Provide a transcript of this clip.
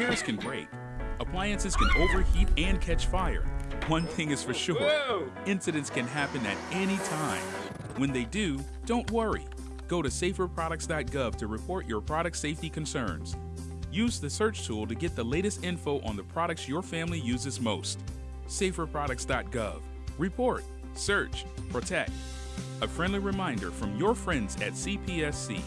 Chairs can break. Appliances can overheat and catch fire. One thing is for sure incidents can happen at any time. When they do, don't worry. Go to saferproducts.gov to report your product safety concerns. Use the search tool to get the latest info on the products your family uses most. Saferproducts.gov. Report, search, protect. A friendly reminder from your friends at CPSC.